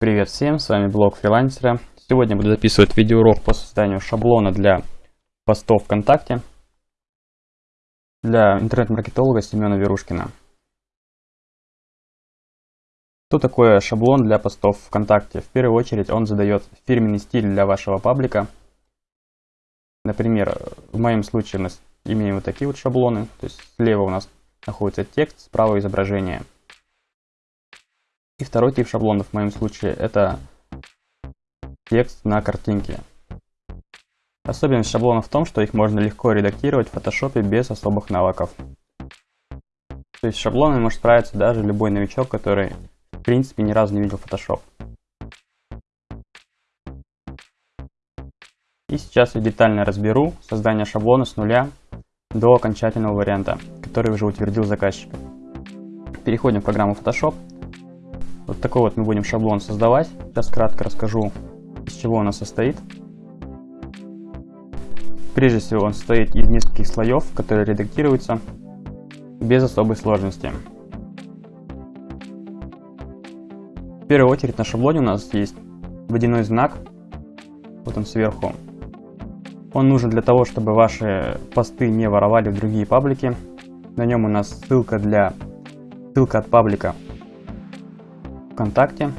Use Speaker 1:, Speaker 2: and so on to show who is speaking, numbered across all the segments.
Speaker 1: Привет всем, с вами блог фрилансера. Сегодня буду записывать видеоурок по созданию шаблона для постов ВКонтакте для интернет-маркетолога Семена Верушкина. Что такое шаблон для постов ВКонтакте? В первую очередь он задает фирменный стиль для вашего паблика. Например, в моем случае у нас имеем вот такие вот шаблоны. То есть слева у нас находится текст, справа изображение. И второй тип шаблонов в моем случае это текст на картинке. Особенность шаблонов в том, что их можно легко редактировать в фотошопе без особых навыков. То есть шаблонами может справиться даже любой новичок, который в принципе ни разу не видел Photoshop. И сейчас я детально разберу создание шаблона с нуля до окончательного варианта, который уже утвердил заказчик. Переходим в программу Photoshop. Вот такой вот мы будем шаблон создавать. Сейчас кратко расскажу, из чего он состоит. Прежде всего он состоит из нескольких слоев, которые редактируются без особой сложности. В первую очередь на шаблоне у нас есть водяной знак, вот он сверху. Он нужен для того, чтобы ваши посты не воровали в другие паблики. На нем у нас ссылка для ссылка от паблика ВКонтакте.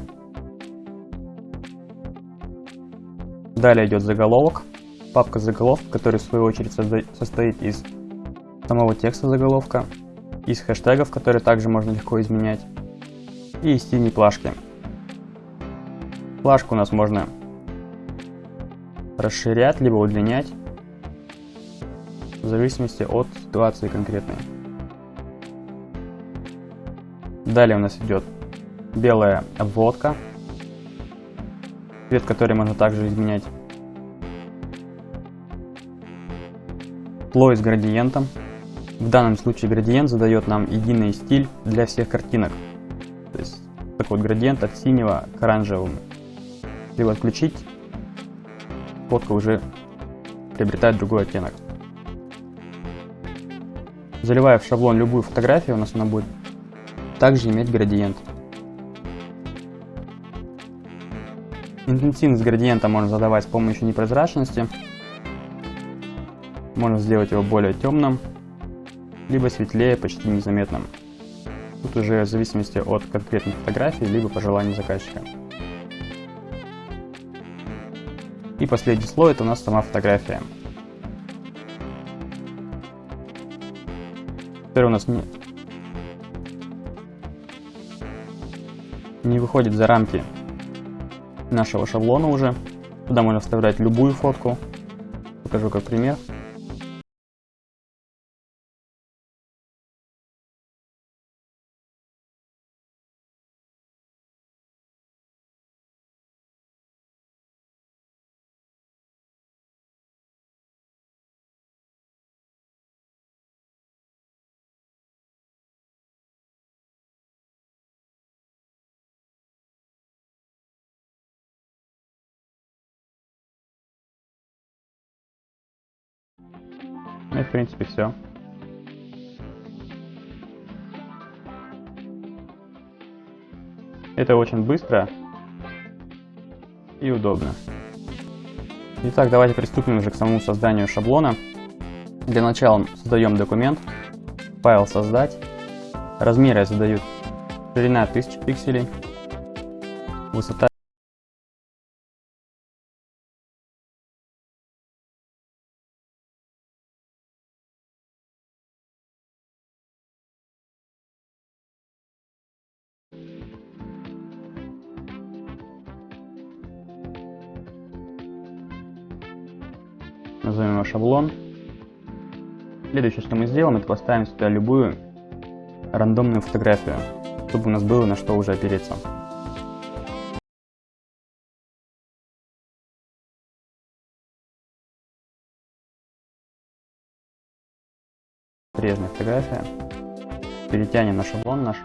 Speaker 1: Далее идет заголовок, папка заголовок, который в свою очередь состоит из самого текста заголовка, из хэштегов, которые также можно легко изменять, и из синей плашки. Плашку у нас можно расширять, либо удлинять, в зависимости от ситуации конкретной. Далее у нас идет белая обводка, цвет который можно также изменять. Слой с градиентом. В данном случае градиент задает нам единый стиль для всех картинок. То есть такой вот градиент от синего к оранжевому. Либо отключить, фотка уже приобретает другой оттенок. Заливая в шаблон любую фотографию, у нас она будет также иметь градиент. Интенсивность градиента можно задавать с помощью непрозрачности. Можно сделать его более темным, либо светлее, почти незаметным. Тут уже в зависимости от конкретной фотографии, либо пожеланий заказчика. И последний слой это у нас сама фотография. Теперь у нас не, не выходит за рамки нашего шаблона уже. Туда можно вставлять любую фотку. Покажу как пример. Ну и в принципе все. Это очень быстро и удобно. Итак, давайте приступим уже к самому созданию шаблона. Для начала создаем документ, файл создать. Размеры я задаю ширина 1000 пикселей, высота назовем его шаблон. Следующее, что мы сделаем, это поставим сюда любую рандомную фотографию, чтобы у нас было на что уже опереться. Прежняя фотография. Перетянем на шаблон наш.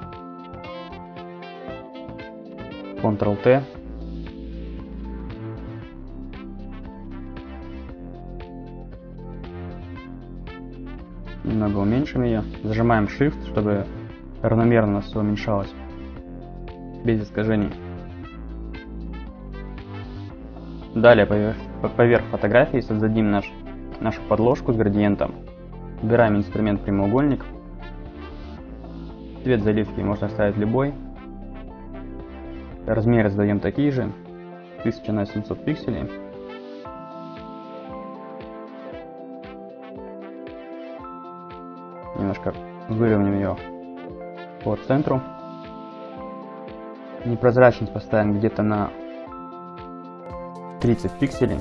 Speaker 1: Ctrl-T немного уменьшим ее, зажимаем Shift, чтобы равномерно все уменьшалось, без искажений. Далее поверх, поверх фотографии создадим наш, нашу подложку с градиентом. Выбираем инструмент прямоугольник. Цвет заливки можно ставить любой. Размеры задаем такие же. 1000 на 700 пикселей. Немножко выровняем ее по центру. Непрозрачность поставим где-то на 30 пикселей.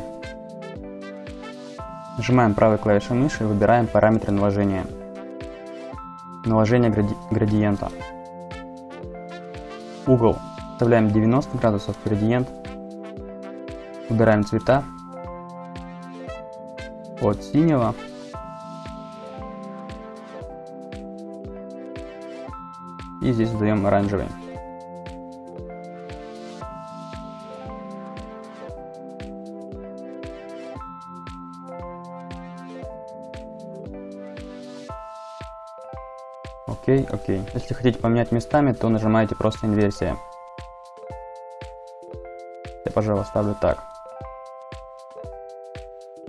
Speaker 1: Нажимаем правой клавишей мыши и выбираем параметры наложения. Наложение гради градиента. Угол вставляем 90 градусов, градиент. Выбираем цвета от синего и здесь задаем оранжевый. Окей, окей. Если хотите поменять местами, то нажимаете просто инверсия. Я, пожалуй, ставлю так.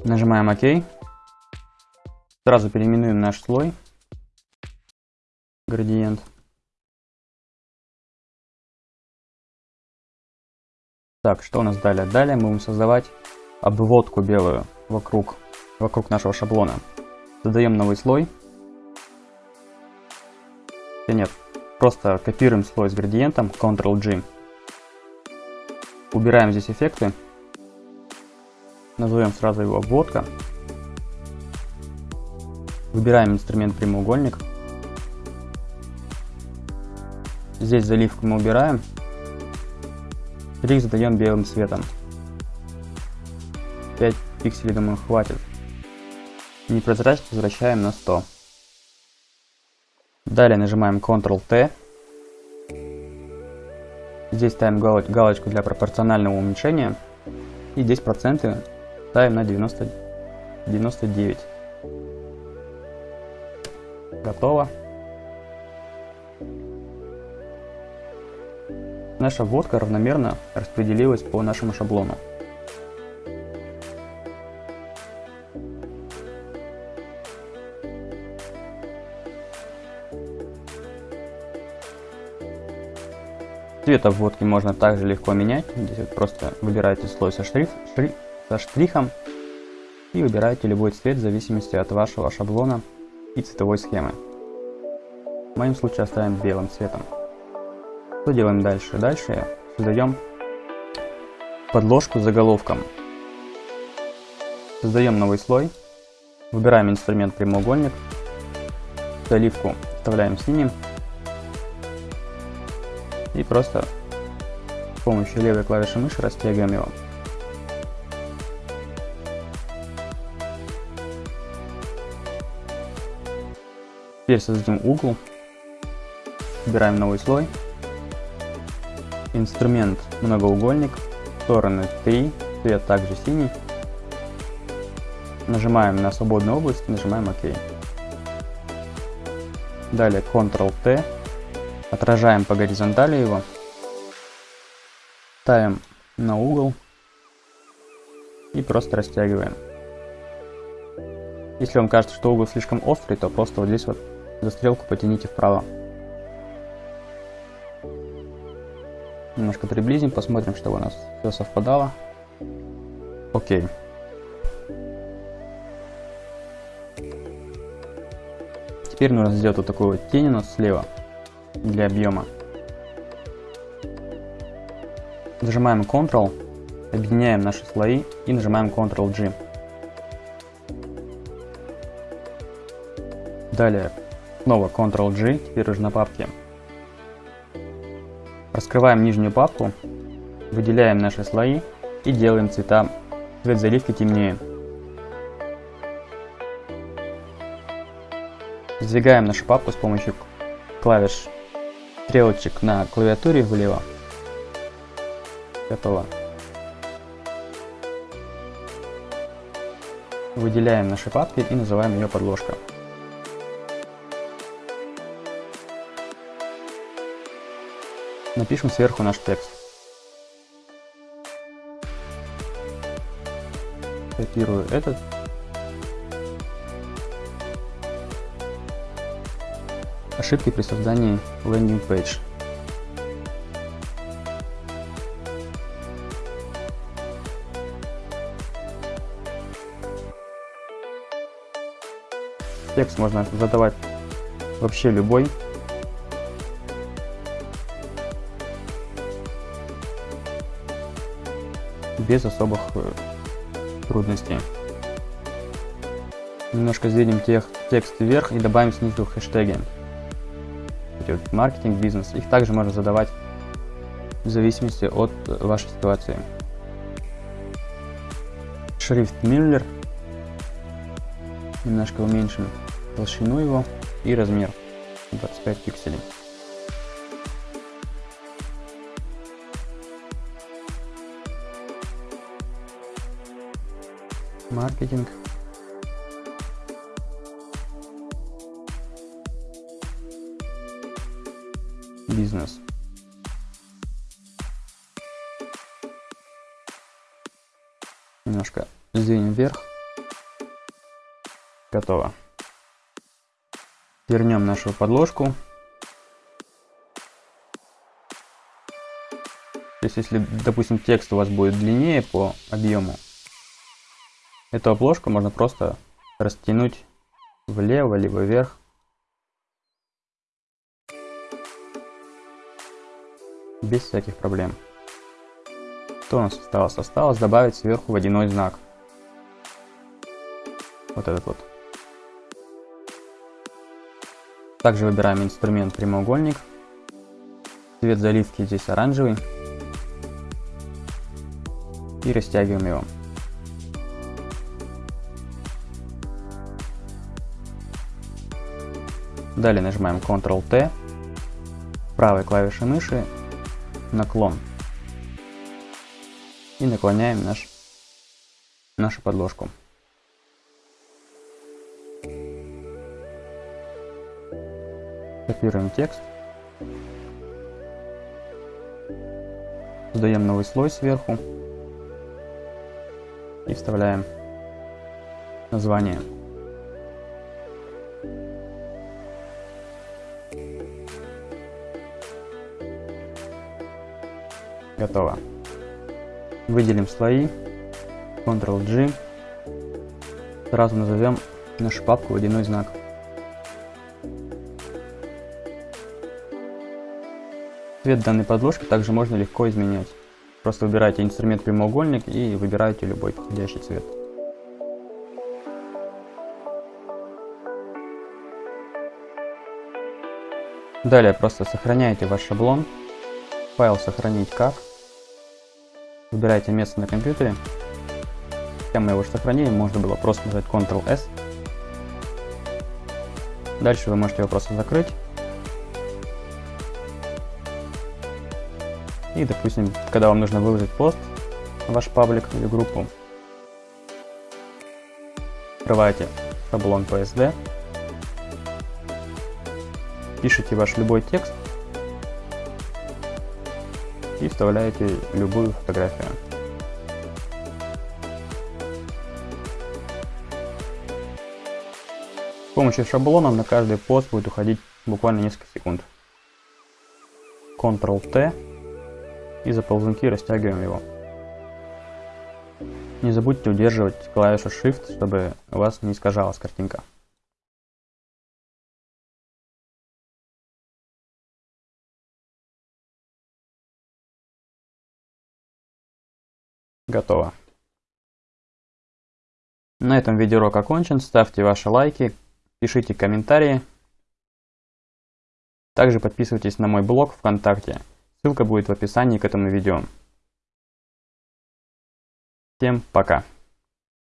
Speaker 1: Нажимаем ОК. Сразу переименуем наш слой. Градиент. Так, что у нас далее? Далее мы будем создавать обводку белую вокруг, вокруг нашего шаблона. Создаем новый слой. Или нет, просто копируем слой с градиентом, Ctrl-G. Убираем здесь эффекты. Назовем сразу его обводка. Выбираем инструмент прямоугольник. Здесь заливку мы убираем. Штрих задаем белым цветом. 5 пикселей, думаю, хватит. Непрозрачность возвращаем на 100. Далее нажимаем Ctrl-T. Здесь ставим галочку для пропорционального уменьшения. И здесь проценты ставим на 90, 99. Готово. Наша вводка равномерно распределилась по нашему шаблону. Цвет обводки можно также легко менять. Здесь вот просто выбираете слой со, шриф, шри, со штрихом и выбираете любой цвет в зависимости от вашего шаблона и цветовой схемы. В моем случае оставим белым цветом. Что делаем дальше? Дальше создаем подложку с заголовком. Создаем новый слой. Выбираем инструмент прямоугольник. Заливку вставляем синим. И просто с помощью левой клавиши мыши растягиваем его. Теперь создадим угол. Выбираем новый слой. Инструмент многоугольник. Стороны 3. Цвет также синий. Нажимаем на свободную область, нажимаем ОК. Далее Ctrl-T Отражаем по горизонтали его. Ставим на угол. И просто растягиваем. Если вам кажется, что угол слишком острый, то просто вот здесь вот за стрелку потяните вправо. Немножко приблизим, посмотрим, чтобы у нас все совпадало. Окей. Теперь нужно сделать вот такую вот тень у нас слева для объема. Нажимаем Ctrl, объединяем наши слои и нажимаем Ctrl-G. Далее снова Ctrl-G, теперь уже на папке. Раскрываем нижнюю папку, выделяем наши слои и делаем цвета, цвет заливки темнее. Сдвигаем нашу папку с помощью клавиш стрелочек на клавиатуре влево. Готово. Выделяем наши папки и называем ее подложка. Напишем сверху наш текст. Копирую этот. Ошибки при создании landing page. Текст можно задавать вообще любой. Без особых э, трудностей. Немножко сдвинем текст вверх и добавим снизу хэштеги. Вот маркетинг, бизнес. Их также можно задавать в зависимости от вашей ситуации. Шрифт Миллер. Немножко уменьшим толщину его и размер 25 пикселей. Маркетинг. Бизнес. Немножко сдвинем вверх. Готово. Вернем нашу подложку. То есть, если, допустим, текст у вас будет длиннее по объему, эту обложку можно просто растянуть влево либо вверх. Без всяких проблем. Что у нас осталось? Осталось добавить сверху водяной знак. Вот этот вот. Также выбираем инструмент прямоугольник. Цвет заливки здесь оранжевый. И растягиваем его. Далее нажимаем Ctrl-T. Правой клавишей мыши наклон. И наклоняем наш, нашу подложку. Копируем текст. Создаем новый слой сверху. И вставляем название. Готово. Выделим слои. Ctrl-G. Сразу назовем нашу папку водяной знак. Цвет данной подложки также можно легко изменять. Просто выбираете инструмент прямоугольник и выбираете любой подходящий цвет. Далее просто сохраняете ваш шаблон, файл сохранить как, выбираете место на компьютере, Хотя мы его сохранили, можно было просто нажать Ctrl-S. Дальше вы можете его просто закрыть. И, допустим, когда вам нужно выложить пост ваш паблик или группу, открываете шаблон PSD, пишите ваш любой текст и вставляете любую фотографию. С помощью шаблона на каждый пост будет уходить буквально несколько секунд. Ctrl-T и за ползунки растягиваем его. Не забудьте удерживать клавишу Shift, чтобы у вас не искажалась картинка. Готово. На этом видеоурок окончен. Ставьте ваши лайки, пишите комментарии. Также подписывайтесь на мой блог ВКонтакте. Ссылка будет в описании к этому видео. Всем пока!